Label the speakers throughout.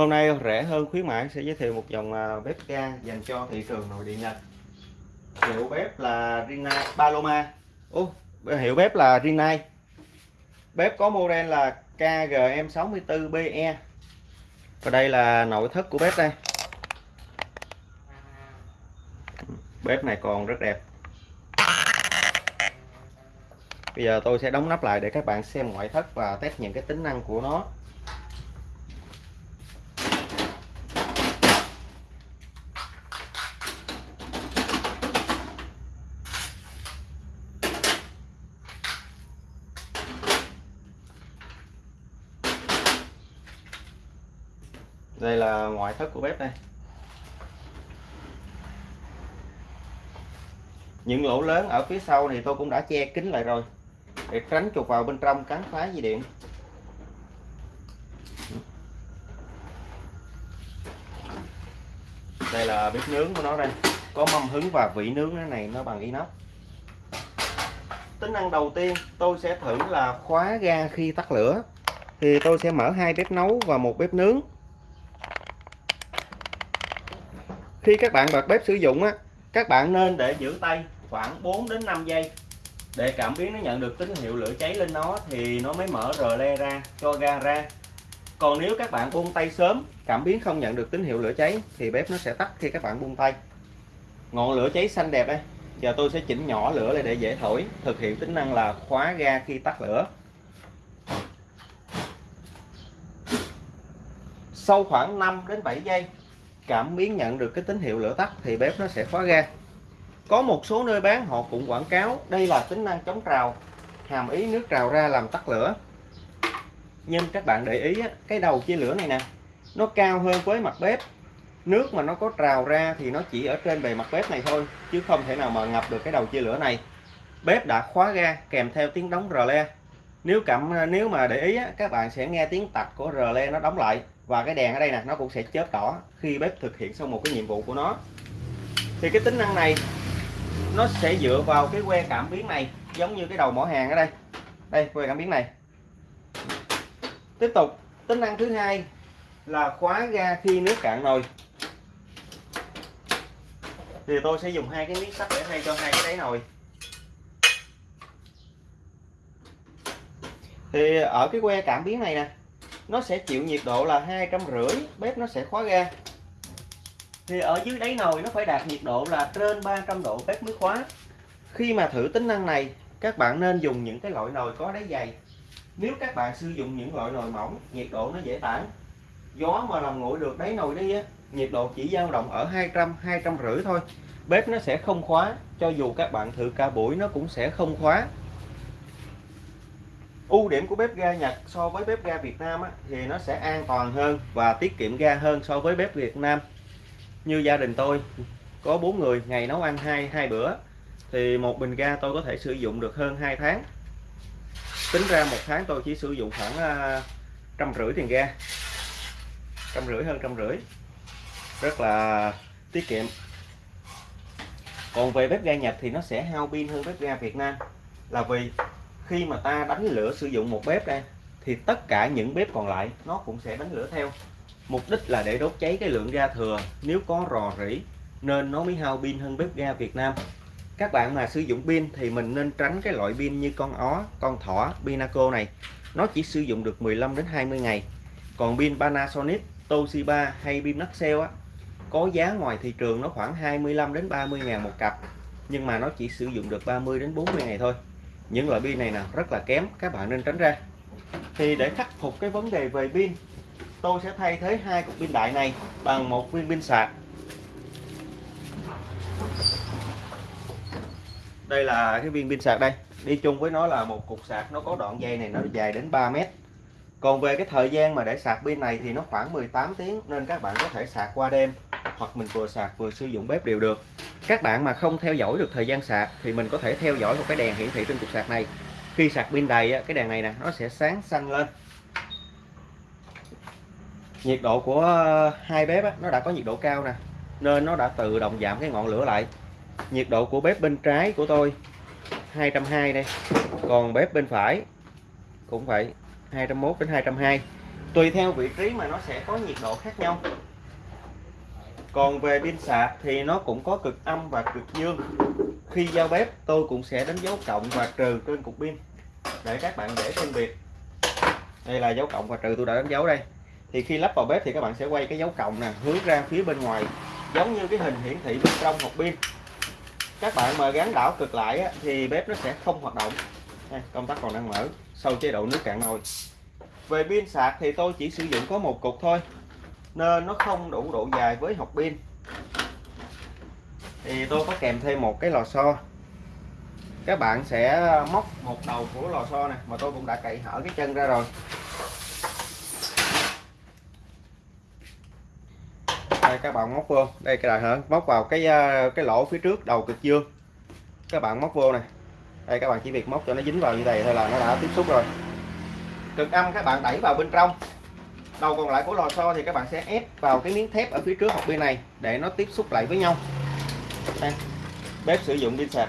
Speaker 1: Hôm nay rẻ hơn khuyến mãi sẽ giới thiệu một dòng à, bếp ga dành cho thị trường nội địa Nhật. Hiệu bếp là Rinnai Paloma. Ô, hiệu bếp là Rinnai. Bếp có model là KGM64BE. Và đây là nội thất của bếp đây. Bếp này còn rất đẹp. Bây giờ tôi sẽ đóng nắp lại để các bạn xem ngoại thất và test những cái tính năng của nó. Đây là ngoại thất của bếp đây. Những lỗ lớn ở phía sau thì tôi cũng đã che kín lại rồi, để tránh chuột vào bên trong cắn phá dây điện. Đây là bếp nướng của nó đây. Có mâm hứng và vị nướng cái này, nó bằng inox. Tính năng đầu tiên tôi sẽ thử là khóa ga khi tắt lửa. Thì tôi sẽ mở hai bếp nấu và một bếp nướng. Khi các bạn bật bếp sử dụng á, các bạn nên để giữ tay khoảng 4 đến 5 giây. Để cảm biến nó nhận được tín hiệu lửa cháy lên nó thì nó mới mở rờ le ra, cho ga ra. Còn nếu các bạn buông tay sớm, cảm biến không nhận được tín hiệu lửa cháy thì bếp nó sẽ tắt khi các bạn buông tay. Ngọn lửa cháy xanh đẹp đây. Giờ tôi sẽ chỉnh nhỏ lửa lại để dễ thổi, thực hiện tính năng là khóa ga khi tắt lửa. Sau khoảng 5 đến 7 giây cảm biến nhận được cái tín hiệu lửa tắt thì bếp nó sẽ khóa ga. Có một số nơi bán, họ cũng quảng cáo đây là tính năng chống trào, hàm ý nước trào ra làm tắt lửa. Nhưng các bạn để ý cái đầu chia lửa này nè, nó cao hơn với mặt bếp. Nước mà nó có trào ra thì nó chỉ ở trên bề mặt bếp này thôi, chứ không thể nào mà ngập được cái đầu chia lửa này. Bếp đã khóa ga kèm theo tiếng đóng rờ le. Nếu cảm à, nếu mà để ý các bạn sẽ nghe tiếng tạch của rờ le nó đóng lại và cái đèn ở đây nè, nó cũng sẽ chớp đỏ khi bếp thực hiện xong một cái nhiệm vụ của nó. Thì cái tính năng này, nó sẽ dựa vào cái que cảm biến này, giống như cái đầu mỏ hàng ở đây. Đây, que cảm biến này. Tiếp tục, tính năng thứ hai là khóa ga khi nước cạn nồi. Thì tôi sẽ dùng hai cái miếng sắt để thay cho hai cái đáy nồi. Thì ở cái que cảm biến này nè nó sẽ chịu nhiệt độ là hai trăm rưỡi bếp nó sẽ khóa ga. Thì ở dưới đáy nồi nó phải đạt nhiệt độ là trên 300 độ bếp mới khóa. Khi mà thử tính năng này các bạn nên dùng những cái loại nồi có đáy dày. Nếu các bạn sử dụng những loại nồi mỏng nhiệt độ nó dễ tản. Gió mà làm nguội được đáy nồi đi á nhiệt độ chỉ dao động ở 200 200 rưỡi thôi. Bếp nó sẽ không khóa cho dù các bạn thử cả buổi nó cũng sẽ không khóa ưu điểm của bếp ga Nhật so với bếp ga Việt Nam á, thì nó sẽ an toàn hơn và tiết kiệm ga hơn so với bếp Việt Nam. Như gia đình tôi có bốn người ngày nấu ăn hai hai bữa thì một bình ga tôi có thể sử dụng được hơn 2 tháng. Tính ra một tháng tôi chỉ sử dụng khoảng à, trăm rưỡi tiền ga. Trăm rưỡi hơn trăm rưỡi. Rất là tiết kiệm. Còn về bếp ga Nhật thì nó sẽ hao pin hơn bếp ga Việt Nam là vì khi mà ta đánh lửa sử dụng một bếp đây thì tất cả những bếp còn lại nó cũng sẽ đánh lửa theo. Mục đích là để đốt cháy cái lượng ga thừa. Nếu có rò rỉ, nên nó mới hao pin hơn bếp ga Việt Nam. Các bạn mà sử dụng pin thì mình nên tránh cái loại pin như con ó, con thỏ, Pinaco này. Nó chỉ sử dụng được 15 đến 20 ngày. Còn pin Panasonic, Toshiba hay pin Maxell á, có giá ngoài thị trường nó khoảng 25 đến 30 ngàn một cặp. Nhưng mà nó chỉ sử dụng được 30 đến 40 ngày thôi những loại pin này nè, rất là kém, các bạn nên tránh ra. Thì để khắc phục cái vấn đề về pin, tôi sẽ thay thế hai cục pin đại này bằng một viên pin sạc. Đây là cái viên pin sạc đây. Đi chung với nó là một cục sạc, nó có đoạn dây này, nó dài đến 3 mét. Còn về cái thời gian mà để sạc pin này thì nó khoảng 18 tiếng nên các bạn có thể sạc qua đêm, hoặc mình vừa sạc vừa sử dụng bếp đều được các bạn mà không theo dõi được thời gian sạc thì mình có thể theo dõi một cái đèn hiển thị trên cục sạc này. Khi sạc pin đầy cái đèn này nè, nó sẽ sáng xanh lên. Nhiệt độ của hai bếp nó đã có nhiệt độ cao nè, nên nó đã tự động giảm cái ngọn lửa lại. Nhiệt độ của bếp bên trái của tôi 220 đây. Còn bếp bên phải cũng vậy 201 đến 220 tùy theo vị trí mà nó sẽ có nhiệt độ khác nhau còn về pin sạc thì nó cũng có cực âm và cực dương. Khi giao bếp tôi cũng sẽ đánh dấu cộng và trừ trên cục pin. Để các bạn dễ phân biệt. Đây là dấu cộng và trừ tôi đã đánh dấu đây. Thì khi lắp vào bếp thì các bạn sẽ quay cái dấu cộng nè hướng ra phía bên ngoài giống như cái hình hiển thị bên trong hộp pin. Các bạn mà gắn đảo cực lại á, thì bếp nó sẽ không hoạt động. Đây, công tắc còn đang mở sau chế độ nước cạn nồi. Về pin sạc thì tôi chỉ sử dụng có một cục thôi nên nó không đủ độ dài với hộp pin. Thì tôi có kèm thêm một cái lò xo. Các bạn sẽ móc một đầu của lò xo này mà tôi cũng đã cậy hở cái chân ra rồi. Đây, các bạn móc vô. Đây, cái đại hở móc vào cái ờ, cái lỗ phía trước đầu cực dương. Các bạn móc vô này đây, các bạn chỉ việc móc cho nó dính vào như này thôi là nó đã tiếp xúc rồi. Cực âm các bạn đẩy vào bên trong đầu còn lại của lò xo thì các bạn sẽ ép vào cái miếng thép ở phía trước hộp bên này để nó tiếp xúc lại với nhau. Đây. bếp sử dụng pin sạc.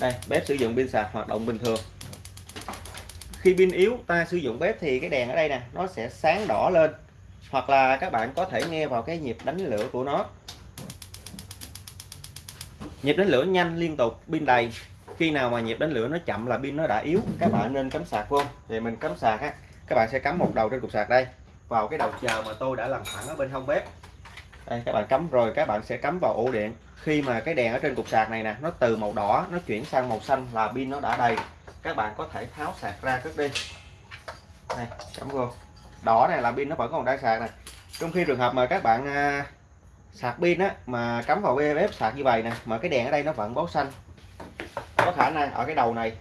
Speaker 1: Đây, bếp sử dụng pin sạc hoạt động bình thường. Khi pin yếu, ta sử dụng bếp thì cái đèn ở đây nè, nó sẽ sáng đỏ lên. Hoặc là các bạn có thể nghe vào cái nhịp đánh lửa của nó. Nhịp đánh lửa nhanh liên tục, pin đầy khi nào mà nhịp đánh lửa nó chậm là pin nó đã yếu. Các bạn nên cắm sạc vô thì mình cắm sạc á các bạn sẽ cắm một đầu trên cục sạc đây. Vào cái đầu chờ mà tôi đã làm sẵn ở bên hông bếp. Đây các bạn cắm rồi các bạn sẽ cắm vào ổ điện. Khi mà cái đèn ở trên cục sạc này nè nó từ màu đỏ nó chuyển sang màu xanh là pin nó đã đầy. Các bạn có thể tháo sạc ra cất đi. Này cắm vô. Đỏ này là pin nó vẫn còn đang sạc này trong khi trường hợp mà các bạn à, sạc pin á mà cắm vào bếp sạc như vậy nè mà cái đèn ở đây nó vẫn báo xanh có khả năng ở cái đầu này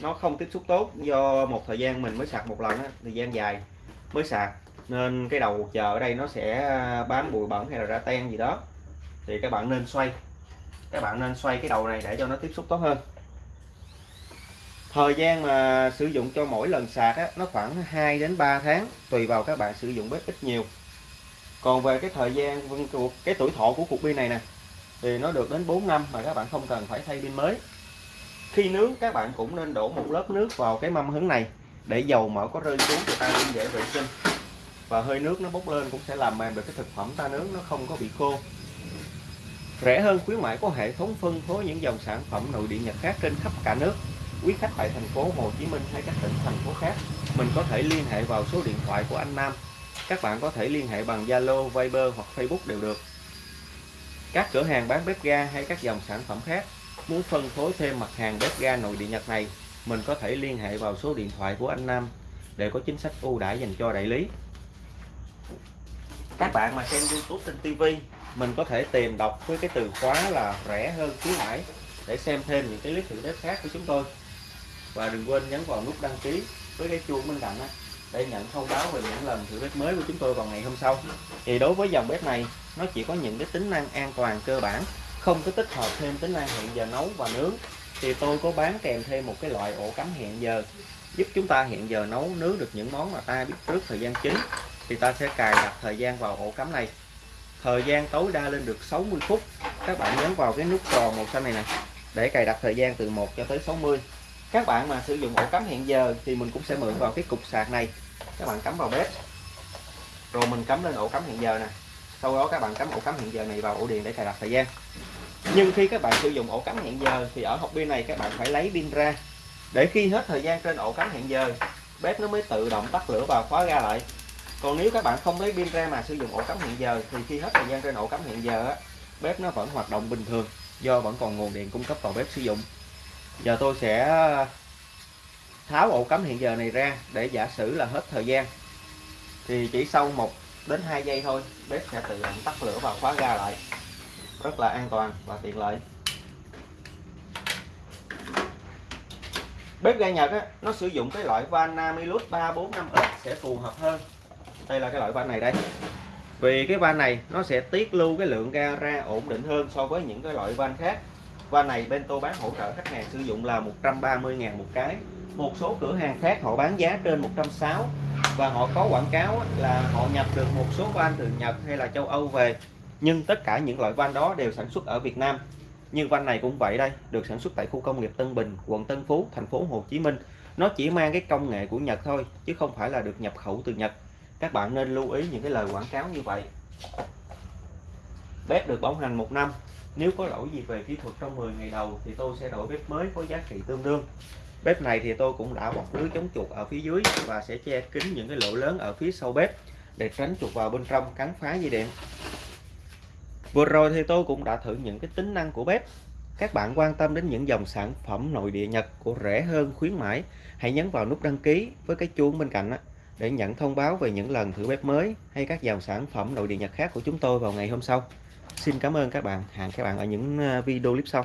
Speaker 1: nó không tiếp xúc tốt. Do một thời gian mình mới sạc một lần á, thời gian dài mới sạc. Nên cái đầu chờ ở đây nó sẽ à, bám bụi bẩn hay là ra ten gì đó. Thì các bạn nên xoay. Các bạn nên xoay cái đầu này để cho nó tiếp xúc tốt hơn. Thời gian mà sử dụng cho mỗi lần sạc á, nó khoảng 2 đến 3 tháng tùy vào các bạn sử dụng bếp ít nhiều. Còn về cái thời gian cái tuổi thọ của cục pin này nè thì nó được đến 4 năm mà các bạn không cần phải thay pin mới khi nướng các bạn cũng nên đổ một lớp nước vào cái mâm hứng này để dầu mỡ có rơi xuống thì ta cũng dễ vệ sinh. Và hơi nước nó bốc lên cũng sẽ làm mềm được cái thực phẩm ta nướng nó không có bị khô. Rẻ hơn khuyến mãi có hệ thống phân phối những dòng sản phẩm nội địa nhật khác trên khắp cả nước. Quý khách tại thành phố Hồ Chí Minh hay các tỉnh thành phố khác mình có thể liên hệ vào số điện thoại của anh Nam. Các bạn có thể liên hệ bằng Zalo, Viber hoặc Facebook đều được. Các cửa hàng bán bếp ga hay các dòng sản phẩm khác muốn phân phối thêm mặt hàng bếp ga nội địa Nhật này, mình có thể liên hệ vào số điện thoại của anh Nam để có chính sách ưu đãi dành cho đại lý. Các bạn mà xem YouTube trên TV mình có thể tìm đọc với cái từ khóa là rẻ hơn khuyến mãi để xem thêm những cái clip thử bếp khác của chúng tôi. Và đừng quên nhấn vào nút đăng ký với cái chuông bên cạnh để nhận thông báo về những lần thử bếp mới của chúng tôi vào ngày hôm sau. Thì đối với dòng bếp này, nó chỉ có những cái tính năng an toàn cơ bản không có tích hợp thêm tính năng hẹn giờ nấu và nướng, thì tôi có bán kèm thêm một cái loại ổ cắm hẹn giờ, giúp chúng ta hẹn giờ nấu, nướng được những món mà ta biết trước thời gian chính, thì ta sẽ cài đặt thời gian vào ổ cắm này. Thời gian tối đa lên được 60 phút. Các bạn nhấn vào cái nút tròn màu xanh này nè, để cài đặt thời gian từ 1 cho tới 60 các bạn mà sử dụng ổ cắm hẹn giờ thì mình cũng sẽ mượn vào cái cục sạc này. Các bạn cắm vào bếp. Rồi mình cắm lên ổ cắm hẹn giờ nè sau đó các bạn cắm ổ cắm hẹn giờ này vào ổ điện để cài đặt thời gian. Nhưng khi các bạn sử dụng ổ cắm hẹn giờ thì ở hộp pin này các bạn phải lấy pin ra. Để khi hết thời gian trên ổ cắm hẹn giờ, bếp nó mới tự động tắt lửa và khóa ra lại. Còn nếu các bạn không lấy pin ra mà sử dụng ổ cắm hẹn giờ thì khi hết thời gian trên ổ cắm hẹn giờ bếp nó vẫn hoạt động bình thường, do vẫn còn nguồn điện cung cấp vào bếp sử dụng. Giờ tôi sẽ tháo ổ cắm hiện giờ này ra để giả sử là hết thời gian. Thì chỉ sau một đến 2 giây thôi. Bếp sẽ tự động tắt lửa và khóa ga lại. Rất là an toàn và tiện lợi. Bếp ga Nhật á, nó sử dụng cái loại van Namilus 345X sẽ phù hợp hơn. Đây là cái loại van này đây. Vì cái van này nó sẽ tiết lưu cái lượng ga ra ổn định hơn so với những cái loại van khác. Van này bên tôi bán hỗ trợ khách hàng sử dụng là 130.000 một cái. Một số cửa hàng khác họ bán giá trên 160 và họ có quảng cáo là họ nhập được một số van từ Nhật hay là châu Âu về. Nhưng tất cả những loại van đó đều sản xuất ở Việt Nam. Như van này cũng vậy đây, được sản xuất tại khu công nghiệp Tân Bình, quận Tân Phú, thành phố Hồ Chí Minh. Nó chỉ mang cái công nghệ của Nhật thôi, chứ không phải là được nhập khẩu từ Nhật. Các bạn nên lưu ý những cái lời quảng cáo như vậy. Bếp được bảo hành một năm. Nếu có lỗi gì về kỹ thuật trong 10 ngày đầu thì tôi sẽ đổi bếp mới có giá trị tương đương bếp này thì tôi cũng đã bọc lưới chống chuột ở phía dưới và sẽ che kín những cái lỗ lớn ở phía sau bếp để tránh chuột vào bên trong cắn phá dây điện. Vừa rồi thì tôi cũng đã thử những cái tính năng của bếp. Các bạn quan tâm đến những dòng sản phẩm nội địa Nhật của rẻ hơn, khuyến mãi, hãy nhấn vào nút đăng ký với cái chuông bên cạnh để nhận thông báo về những lần thử bếp mới hay các dòng sản phẩm nội địa Nhật khác của chúng tôi vào ngày hôm sau. Xin cảm ơn các bạn. Hẹn các bạn ở những ờ, video clip sau.